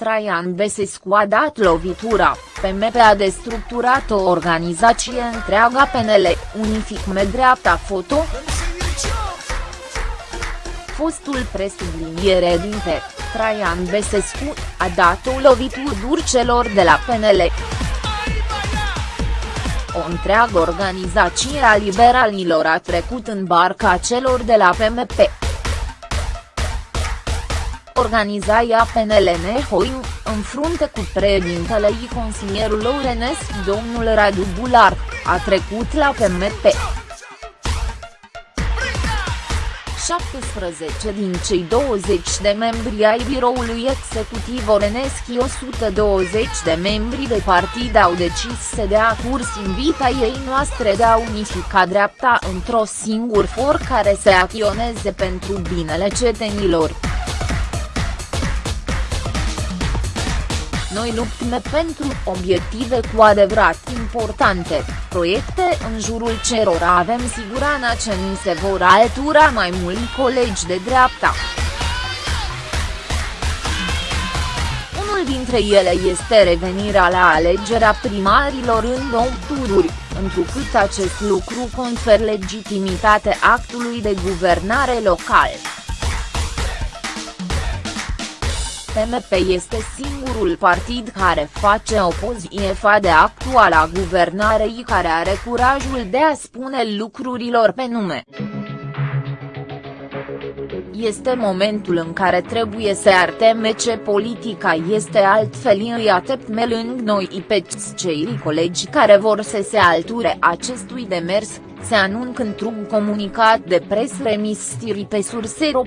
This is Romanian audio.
Traian Besescu a dat lovitura, PMP a destructurat o organizație întreaga PNL, unific dreapta foto? Fostul presubliniere din Traian Besescu, a dat o lovitură dur celor de la PNL o întreagă organizație a liberalilor a trecut în barca celor de la PMP. Organizaia PNL Nehoiu, în frunte cu președintele și consilierul Ourenesc domnul Radu Bular, a trecut la PMP. 17 din cei 20 de membri ai biroului executiv Oreneschi 120 de membri de partid au decis să dea curs invita ei noastre de a unifica dreapta într-o singur for care să acționeze pentru binele cetenilor. Noi luptăm pentru obiective cu adevărat importante, proiecte în jurul cerora avem siguranța ce ni se vor altura mai mulți colegi de dreapta. Unul dintre ele este revenirea la alegerea primarilor în două tururi, întrucât acest lucru confer legitimitate actului de guvernare local. PMP este singurul partid care face opoziție fa de actuala guvernare care are curajul de a spune lucrurilor pe nume. Este momentul în care trebuie să arteme ce politica este altfel îi ateptme lângă noi pe cei colegi care vor să se alture acestui demers, se anuncă într-un comunicat de pres remis pe sursero.